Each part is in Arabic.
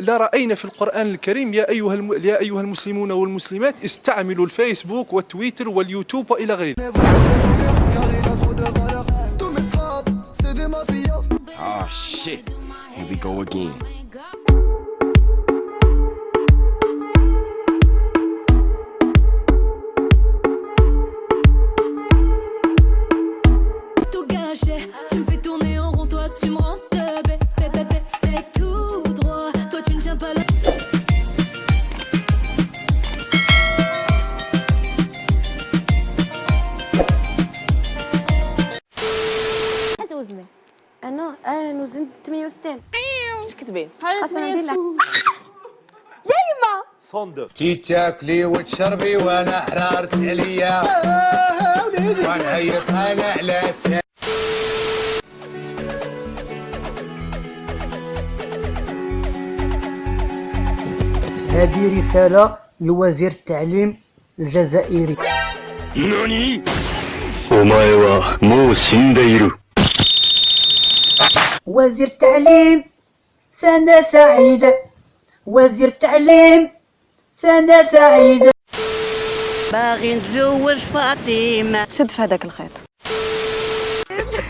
لا رأينا في القرآن الكريم يا أيها الم... يا أيها المسلمون والمسلمات استعملوا الفيسبوك والتويتر واليوتيوب وإلى غير ذلك Oh shit. Here we go again. وزني انا انا وزنت 68 ايش كتبي؟ قسما بالله تي تاكلي وتشربي وانا حرارة عليا ونعيط انا على سا هذه رسالة لوزير التعليم الجزائري 何お前はもう死んでいる。 وزير التعليم سنة سعيدة. وزير التعليم سنة سعيدة. باغي نتزوج فاطمة. شد في هذاك الخيط.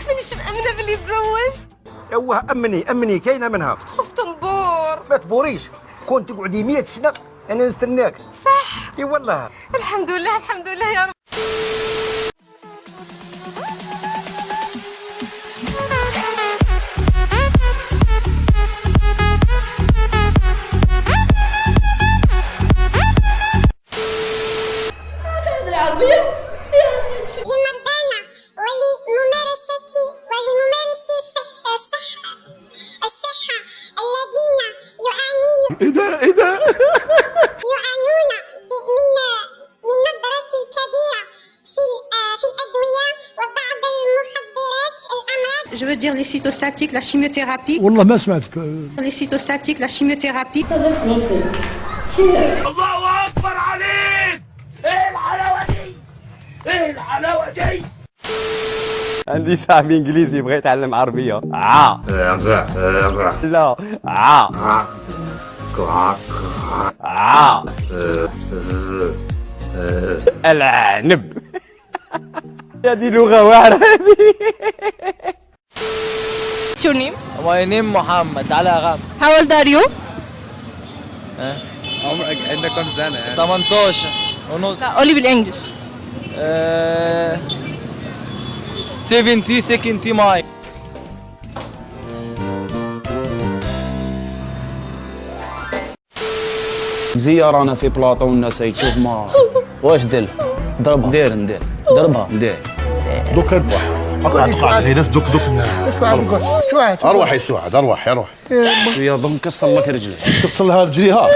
مانيش مأمنة باللي تزوجت اوه أمني أمني كاينة منها. خفت نبور. ما تبوريش. كنت تقعدي 100 سنة أنا نستناك. صح. إي والله. الحمد لله الحمد لله يا رب. إيه ده؟ إيه ده؟ يعانون من من نظرة كبيرة في آه، في الأدوية وبعض المخدرات الأمراض Je veux dire les cytostatiques, la chimiothérapie. والله ما سمعتك Les cytostatiques, la chimiothérapie. هذا فرنسي الله أكبر عليك! إيه الحلاوة دي؟ إيه الحلاوة دي؟ عندي صاحبي إنجليزي يبغى يتعلم عربية. عا. لا عا. العنب. هذه لغة واعره هذه What's your name? My name محمد على غام How old are you? عمرك عندك كم سنة 18 ونص. لا قولي بالانجلش آه، 70 60 ماي مزيار أنا في بلاطو والناس يشوف ما. واش دل؟ ضربها ندير ندير. ضربها. ندير. دوك انت اقعد اقعد هي ناس دوك دوك أروح يا سعد أروح أروح يا ضم كسر لك رجلك قص لها رجليها.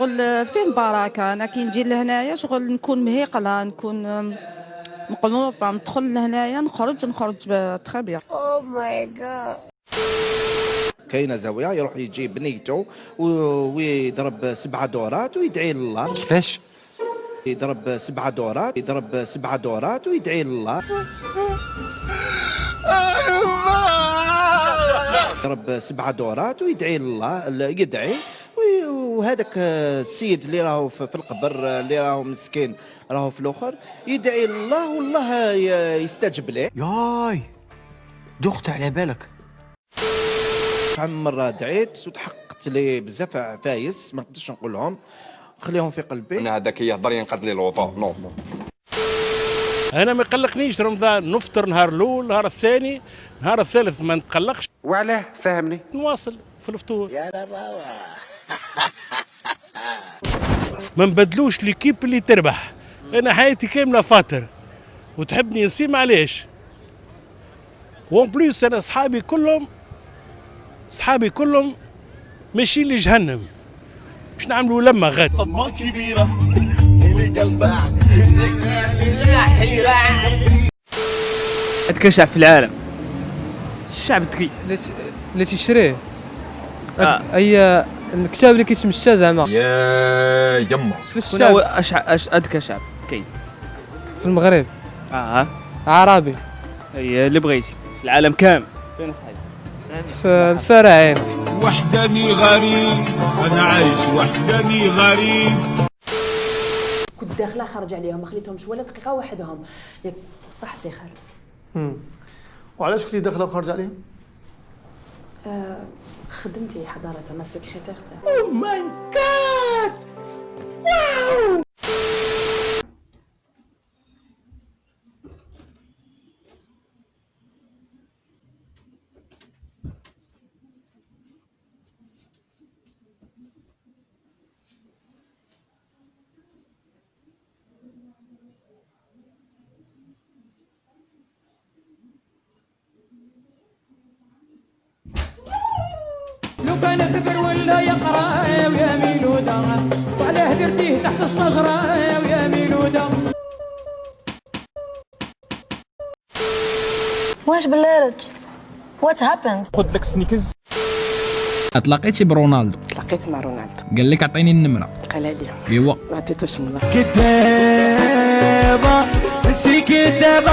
شغل فيه البركة أنا كي نجي لهنايا شغل نكون مهيقلة نكون أم، مقنوطة. ندخل لهنايا نخرج نخرج تخي بيان Oh my god. كاينة زاوية يروح يجيب بنيته ويضرب سبعة دورات ويدعي لله كيفاش؟ يضرب سبعة دورات يضرب سبعة دورات ويدعي لله يضرب سبعة دورات ويدعي لله يدعي. وهذاك السيد اللي راهو في القبر اللي راهو مسكين راهو في الأخر يدعي لله والله ي- يستجب له. ياي! دخت على بالك. عم مرة دعيت وتحققت لي بزاف عفايس ما نقدرش نقولهم. خليهم في قلبي. أنا هذاك يهضر ينقض لي الوضوء نو. أنا ما يقلقنيش رمضان. نفطر نهار الأول نهار الثاني نهار الثالث ما نتقلقش. وعلاه؟ فهمني نواصل في الفطور. ما نبدلوش ليكيب اللي تربح. أنا حياتي كاملة فاطر وتحبني نسيم علاش وون بليس أنا أصحابي كلهم أصحابي كلهم ماشيين لجهنم. باش نعملوا لما غادي. صدمة كبيرة اللي قلبها. اتكشف في العالم. الشعب الذكي اللي تيشريه آه. اي الكتاب اللي كيتمشى زعما. يا يما. الشعب. هو أش... أش... أذكى شعب كاين. في المغرب. آه. عربي. هي اللي بغيتي في العالم كامل. فين صحيح؟ في الفراعين وحداني غريب. أنا عايش وحداني غريب. كنت داخلة خرج عليهم ما خليتهمش ولا دقيقة وحدهم. ياك صح سي خالد. وعلاش كنتي داخلة وخارج عليهم؟ آه خدمتي حضارة أنا سكرتير تاعي أو ماي جاد واو لو كان كبر ولا يقرا ويا ميلودا وعلاه درتيه تحت الشجره ويا ميلودا واش بالارج وات هابنز خذ لك سنيكز. تلاقيتي برونالدو. تلاقيت مع رونالدو. قال لك عطيني النمرة. قال لي. ايوا ما عطيتوش النظر كدابه انتي كدابه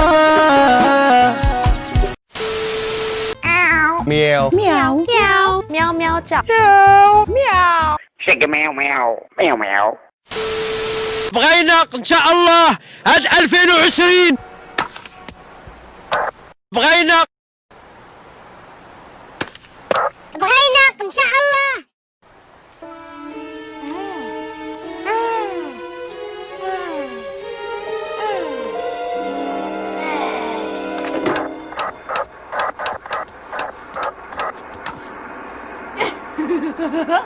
مياو مياو مياو مياو مياو تشا مياو شق مياو مياو مياو مياو بغينا إن شاء الله هاد 2020 بغينا. بغينا إن شاء الله.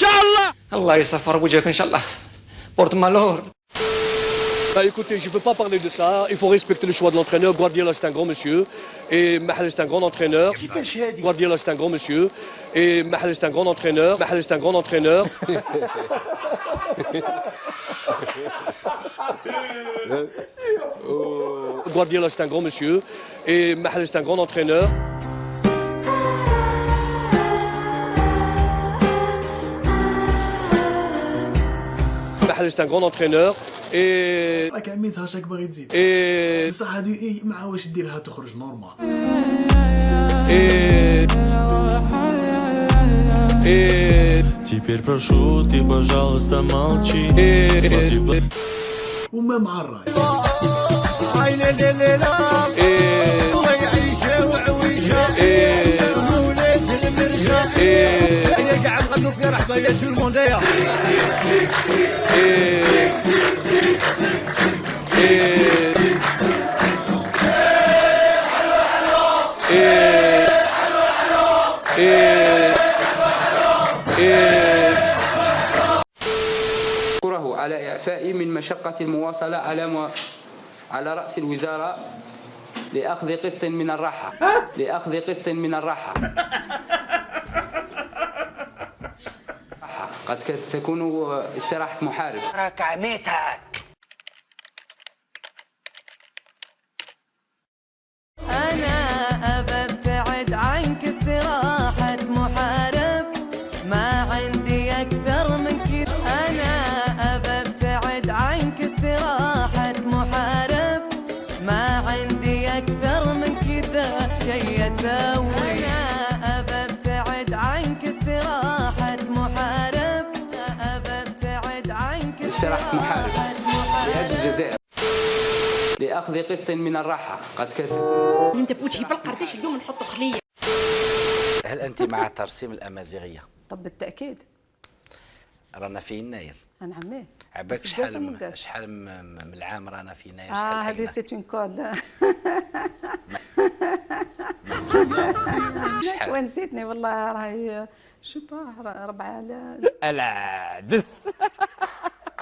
Inch'Allah Allah Inch'Allah. Porte malheur. Bah écoutez, je ne veux pas parler de ça. Il faut respecter le choix de l'entraîneur. Guardiola, c'est un grand monsieur. Et Mahal, c'est un grand entraîneur. Qui fait chier Guardiola, c'est un grand monsieur. Et Mahal, c'est un grand entraîneur. Mahal, c'est un grand entraîneur. Guardiola, c'est un grand monsieur. Et Mahal, c'est un grand entraîneur. Mahal, c'est un grand entraîneur. Et راك عميتها شاك باغي تزيد إيه. بصح هادي ايه مع واش ديرها تخرج نورمال Et... Et... Теперь прошу, ты, пожалуйста, молчи. Смотри в глаза. وما مع الراي عيني ليلة ويعيشة وعويشة ولاد المرجة هيا قاعد غنوا في رحبة يا جو المونديا أشكره على إعفائي من مشقة المواصلة على مو... على رأس الوزارة لأخذ قسط من الراحة. لأخذ قسط من الراحة. قد تكون استراحة محارب. راك عميتها محارب لأجل محارب الجزائر. لأخذ قسط من الراحة. قد كسب. انت بوجهي بالقرداش اليوم نحطوا خلية. هل أنت مع ترسيم الأمازيغية؟ طب بالتأكيد. رانا في يناير نعم إيه. عباك شحال. شحال من العام رانا في يناير آه شحال هذه حقنا سيت اون كول. شحال؟ ونسيتني والله راهي شو با ربعة لا. العدس